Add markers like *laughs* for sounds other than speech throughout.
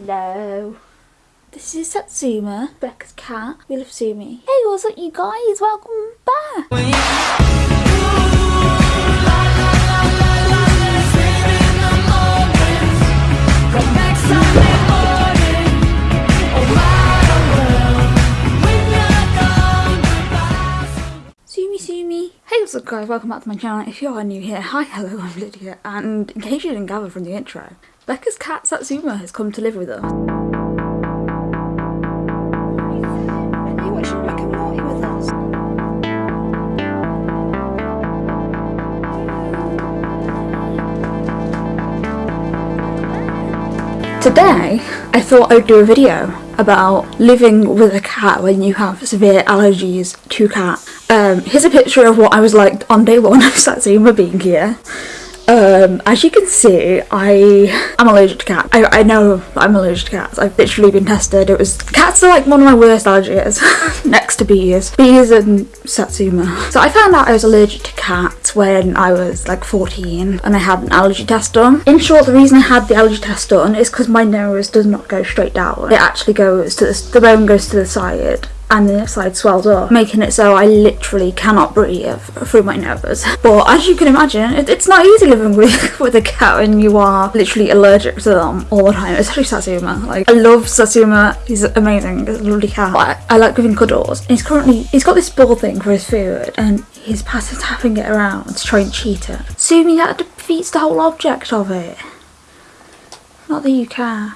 Hello. This is Satsuma, Becca's cat. We love Sumi. Hey, what's up, you guys? Welcome back. Sumi Sumi. Hey what's up guys, welcome back to my channel. If you are new here, hi, hello, I'm Lydia. And in case you didn't gather from the intro, Becca's cat Satsuma has come to live with us. Today, I thought I'd do a video about living with a cat when you have severe allergies to cat. Um, here's a picture of what I was like on day one of Satsuma being here. Um, as you can see, I am allergic to cats. I, I know I'm allergic to cats. I've literally been tested. It was cats are like one of my worst allergies, *laughs* next to bees, bees and Satsuma. So I found out I was allergic to cats when I was like 14, and I had an allergy test done. In short, the reason I had the allergy test done is because my nose does not go straight down. It actually goes to the, the bone goes to the side and the side swells up, making it so I literally cannot breathe through my nose. But as you can imagine, it, it's not easy living with, *laughs* with a cat and you are literally allergic to them all the time, especially Satsuma. Like, I love Satsuma, he's amazing, he's a lovely cat. But I, I like giving cuddles. And he's currently, he's got this ball thing for his food, and he's passive tapping it around to try and cheat it. assuming that defeats the whole object of it. Not that you care.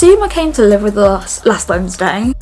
Satsuma came to live with us last Wednesday.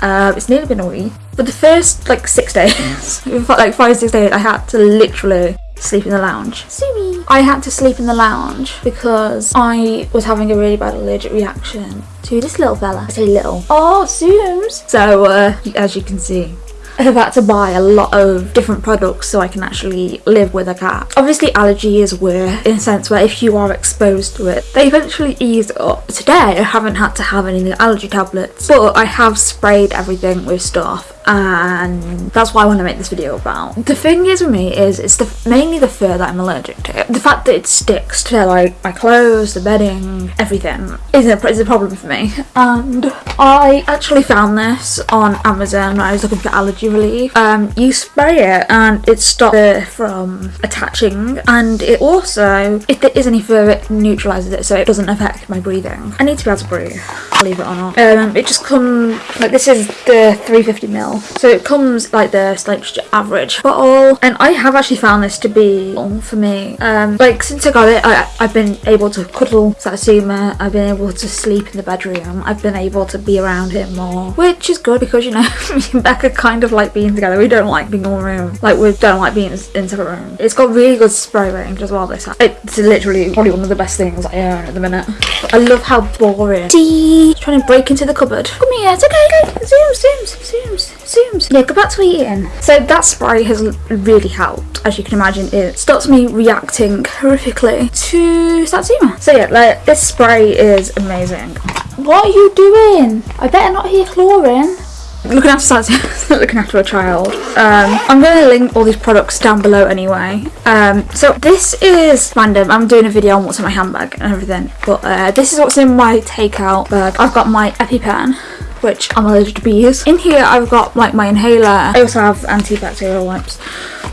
Uh, it's nearly been a week. For the first like six days, *laughs* like five six days, I had to literally sleep in the lounge. Sumi! I had to sleep in the lounge because I was having a really bad allergic reaction to this little fella. I say little. Oh, Sums! So, uh, as you can see, I've had to buy a lot of different products so I can actually live with a cat. Obviously allergy is were in a sense where if you are exposed to it, they eventually ease up. Today I haven't had to have any allergy tablets, but I have sprayed everything with stuff and that's why I want to make this video about. The thing is with me is it's the mainly the fur that I'm allergic to. The fact that it sticks to like my clothes, the bedding, everything is a, is a problem for me. And I actually found this on Amazon when I was looking for allergy relief. Um, you spray it and it stops it from attaching and it also, if there is any fur, it neutralises it so it doesn't affect my breathing. I need to be able to breathe, believe it or not. Um, it just comes, like this is the 350ml so it comes like this, like average bottle. And I have actually found this to be for me. Um, like since I got it, I, I've been able to cuddle Satsuma. I've been able to sleep in the bedroom. I've been able to be around him more, which is good because you know *laughs* me and Becca kind of like being together. We don't like being in one room. Like we don't like being in separate rooms. It's got really good spray range as well. This it's literally probably one of the best things I own at the minute. But I love how boring. See, trying to break into the cupboard. Come here, it's okay. okay. Zoom, zoom, zooms zooms. Yeah, go back to eating. So that spray has really helped. As you can imagine, it stops me reacting horrifically to Satsuma. So yeah, like this spray is amazing. What are you doing? I better not hear chlorine looking after Satsuma, *laughs* looking after a child. Um, I'm going to link all these products down below anyway. Um, so this is random. I'm doing a video on what's in my handbag and everything. But uh, this is what's in my takeout bag. I've got my EpiPen which I'm allergic to bees. In here I've got like my inhaler. I also have antibacterial wipes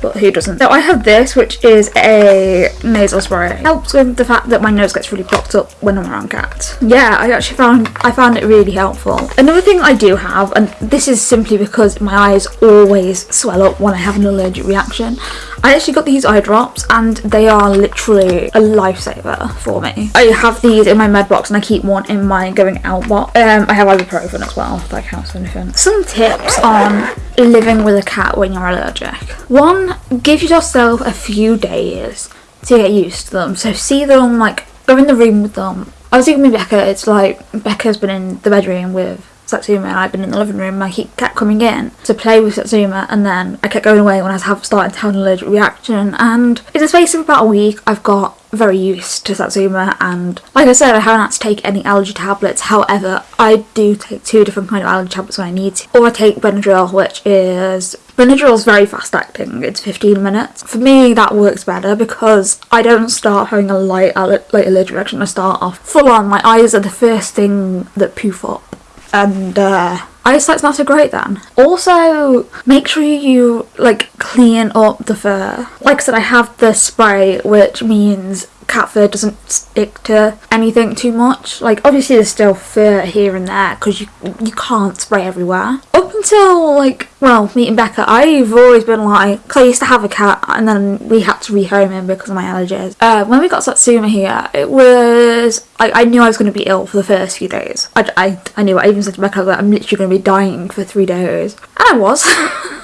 but who doesn't? So I have this, which is a nasal spray. Helps with the fact that my nose gets really blocked up when I'm around cats. Yeah, I actually found I found it really helpful. Another thing I do have, and this is simply because my eyes always swell up when I have an allergic reaction. I actually got these eye drops and they are literally a lifesaver for me. I have these in my med box and I keep one in my going out box. Um, I have ibuprofen as well, if that counts for anything. Some tips on living with a cat when you're allergic. One, give yourself a few days to get used to them. So see them, like, go in the room with them. I was thinking with Becca, it's like Becca's been in the bedroom with Satsuma and I've been in the living room I kept coming in to play with Satsuma and then I kept going away when I have, starting to have an allergic reaction and in the space of about a week I've got very used to Satsuma and like I said I haven't had to take any allergy tablets however I do take two different kind of allergy tablets when I need to or I take Benadryl which is Benadryl is very fast acting it's 15 minutes for me that works better because I don't start having a light, light allergic reaction I start off full on my eyes are the first thing that poof up and uh, eyesight's not so great then. Also, make sure you like clean up the fur. Like I said, I have the spray, which means cat fur doesn't stick to anything too much. Like obviously there's still fur here and there because you you can't spray everywhere. Until like well meeting Becca, I've always been like I used to have a cat and then we had to rehome him because of my allergies. Uh, when we got Satsuma here, it was I, I knew I was going to be ill for the first few days. I, I, I knew I even said to Becca that I'm literally going to be dying for three days, and I was. *laughs*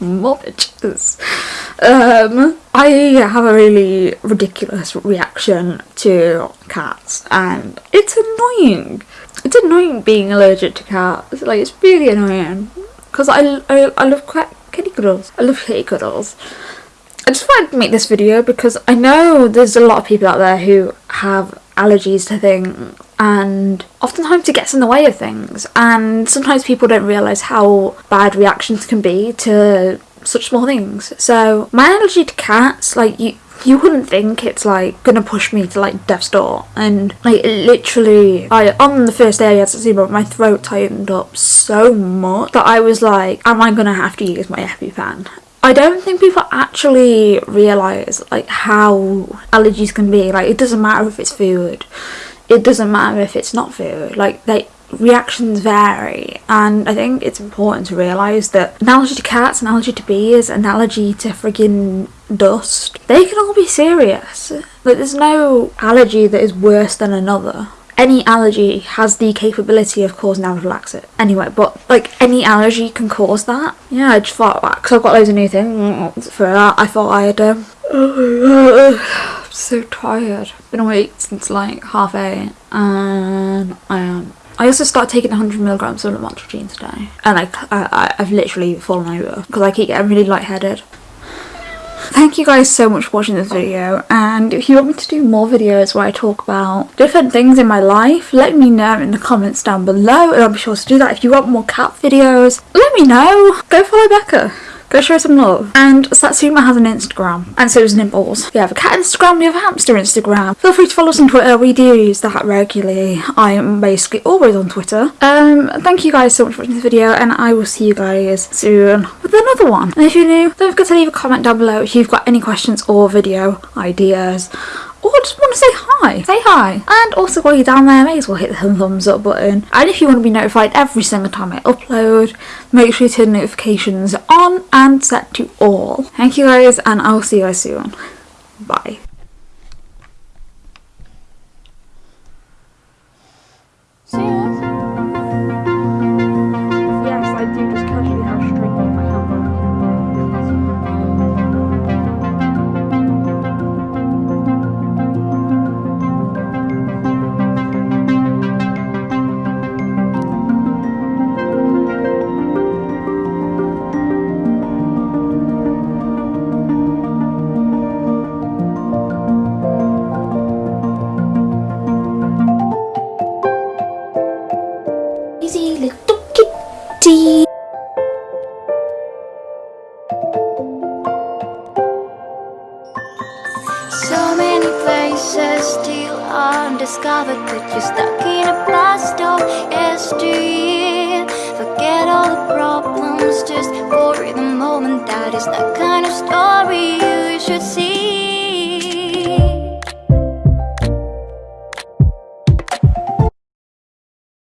More bitches. Um, I have a really ridiculous reaction to cats and it's annoying. It's annoying being allergic to cats. Like, it's really annoying. Because I, I, I love kitty cuddles. I love kitty cuddles. I just wanted to make this video because I know there's a lot of people out there who have allergies to things and oftentimes it gets in the way of things and sometimes people don't realise how bad reactions can be to such small things. So my allergy to cats, like you you wouldn't think it's like gonna push me to like death's door. And like literally I on the first day I had to see my throat tightened up so much that I was like am I gonna have to use my EpiPen? I don't think people actually realise like how allergies can be. Like it doesn't matter if it's food. It doesn't matter if it's not food. Like they reactions vary. And I think it's important to realise that allergy to cats, allergy to bees, allergy to friggin' dust, they can all be serious. Like there's no allergy that is worse than another. Any allergy has the capability of causing anaphylaxis. Anyway, but like any allergy can cause that. Yeah, I just thought because I've got loads of new things for that. I thought I'd. Um, I'm *sighs* so tired. Been awake since like half eight, and I am I also started taking 100 milligrams of lamotrigine today, and I, I I've literally fallen over because I keep getting really lightheaded. Thank you guys so much for watching this video and if you want me to do more videos where I talk about different things in my life let me know in the comments down below and I'll be sure to do that. If you want more cat videos let me know. Go follow Becca. Go show some love. And Satsuma has an Instagram, and so does Nibbles. We have a cat Instagram, we have a hamster Instagram. Feel free to follow us on Twitter, we do use that regularly. I am basically always on Twitter. Um, thank you guys so much for watching this video, and I will see you guys soon with another one. And if you're new, don't forget to leave a comment down below if you've got any questions or video ideas Oh, or just want to say hi, say hi. And also while you're down there, may as well hit the thumbs up button. And if you want to be notified every single time I upload, make sure you turn notifications on and set to all. Thank you guys and I'll see you guys soon. Bye. See you. undiscovered But you're stuck in a past of history Forget all the problems just for the moment. That is the kind of story you should see.